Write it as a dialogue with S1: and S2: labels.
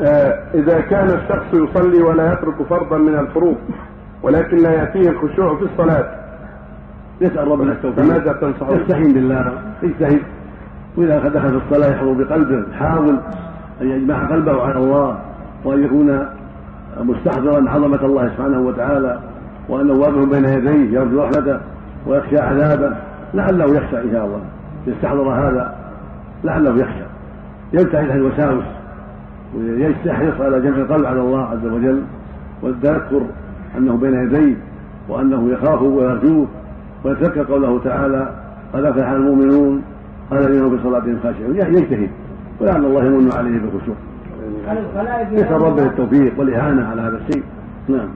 S1: آه، إذا كان الشخص يصلي ولا يترك فرضا من الفروض ولكن لا يأتيه الخشوع في الصلاة.
S2: يسأل ربنا التوفيق.
S1: فماذا تنصحه؟
S2: يستعين بالله. يجتهد وإذا دخل في الصلاة يحضر بقلبه. يحاول أن يجمع قلبه على الله وأن يكون مستحضرا عظمة الله سبحانه وتعالى وأنه واقف بين يديه يرجو رحمته ويخشى عذابه. لعله يخشى إن شاء الله. يستحضر هذا لعله يخشى. يبتعد عن الوساوس. ويستحرص على جمع القلب على الله عز وجل والتذكر أنه بين يديه وأنه يخافه ويرجوه ويتذكر قوله تعالى قد افلح المؤمنون الذين هم بصلاتهم خاشعون. يجتهد. ولعل الله يمن عليه بالخشوع. يسال ربه التوفيق والاهانه على هذا الشيء. نعم.